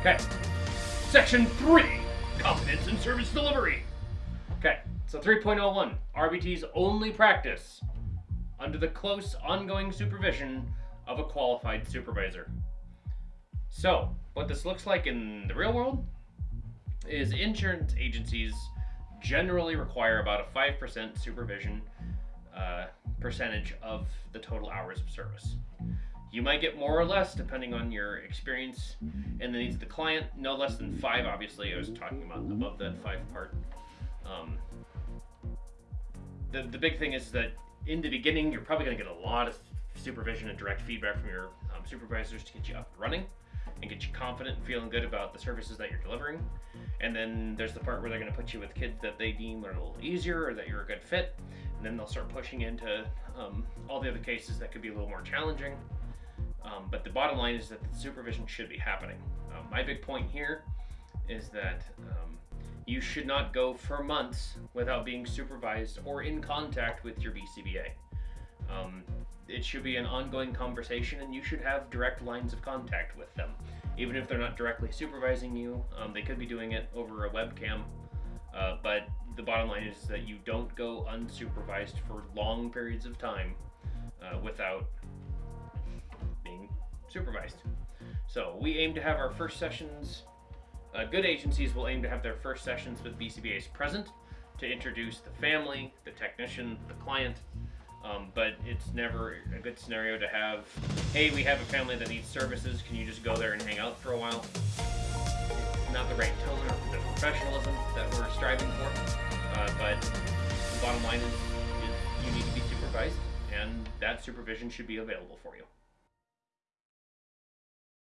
Okay. Section 3 Competence and Service Delivery. Okay, so 3.01 RBT's only practice under the close ongoing supervision of a qualified supervisor. So, what this looks like in the real world is insurance agencies generally require about a 5% supervision uh, percentage of the total hours of service. You might get more or less depending on your experience and the needs of the client. No less than five, obviously. I was talking about above that five part. Um, the, the big thing is that in the beginning, you're probably going to get a lot of supervision and direct feedback from your um, supervisors to get you up and running and get you confident and feeling good about the services that you're delivering. And then there's the part where they're going to put you with kids that they deem are a little easier or that you're a good fit. And then they'll start pushing into um, all the other cases that could be a little more challenging. Um, but the bottom line is that the supervision should be happening. Um, my big point here is that um, you should not go for months without being supervised or in contact with your BCBA. Um, it should be an ongoing conversation, and you should have direct lines of contact with them. Even if they're not directly supervising you, um, they could be doing it over a webcam. Uh, but the bottom line is that you don't go unsupervised for long periods of time uh, without being supervised. So we aim to have our first sessions. Uh, good agencies will aim to have their first sessions with BCBAs present to introduce the family, the technician, the client, um, but it's never a good scenario to have, hey, we have a family that needs services, can you just go there and hang out for a while? It's not the right tone or the professionalism that we're striving for, uh, but the bottom line is, is you need to be supervised, and that supervision should be available for you.